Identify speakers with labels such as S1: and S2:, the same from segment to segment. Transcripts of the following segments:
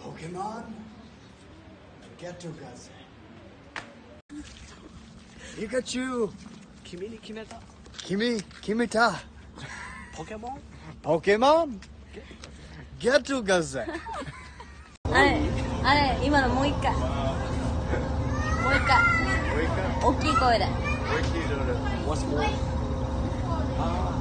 S1: Pokemon? Get Together ピカチュウ
S2: 君に決めた
S1: 君決めた
S2: ポケモン
S1: ポケモン Get Together
S3: あれあれ今のもう一回もう一回大きい声で
S2: What's more? Ah,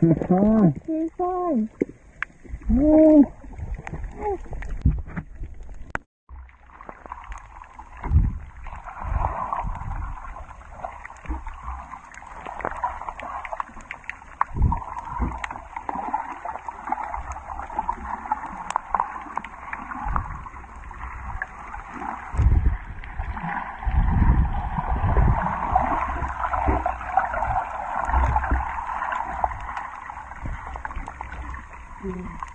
S1: You're fine.
S3: You're fine. Oh. you.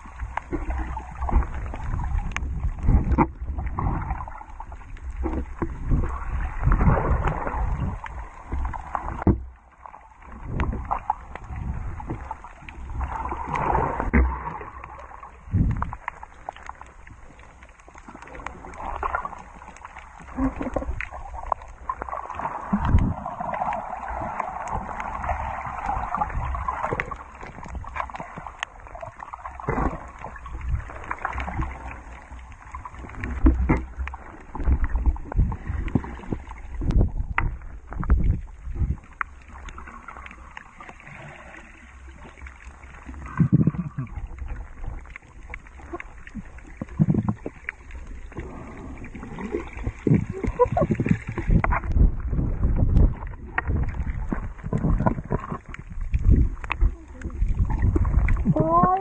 S3: Oh.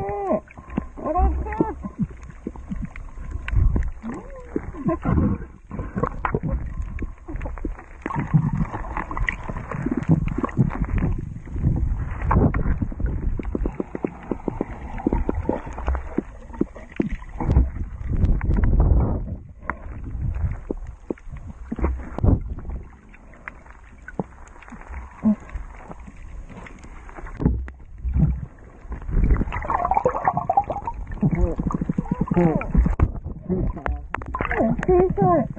S3: 小さい。小さい。